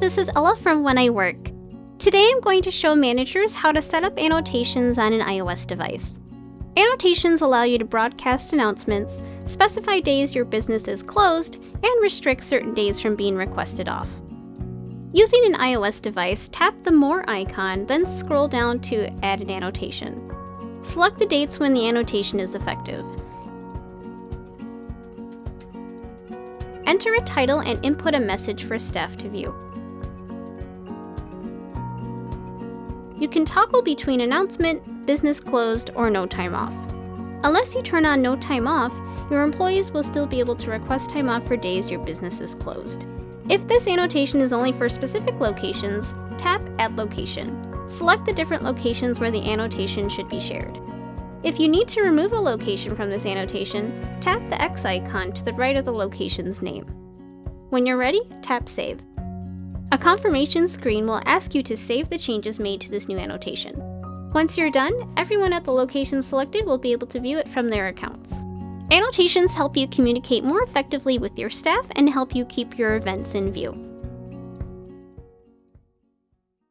this is Ella from When I Work. Today I'm going to show managers how to set up annotations on an iOS device. Annotations allow you to broadcast announcements, specify days your business is closed, and restrict certain days from being requested off. Using an iOS device, tap the More icon, then scroll down to Add an annotation. Select the dates when the annotation is effective. Enter a title and input a message for staff to view. You can toggle between announcement, business closed, or no time off. Unless you turn on no time off, your employees will still be able to request time off for days your business is closed. If this annotation is only for specific locations, tap Add Location. Select the different locations where the annotation should be shared. If you need to remove a location from this annotation, tap the X icon to the right of the location's name. When you're ready, tap Save. A confirmation screen will ask you to save the changes made to this new annotation. Once you're done, everyone at the location selected will be able to view it from their accounts. Annotations help you communicate more effectively with your staff and help you keep your events in view.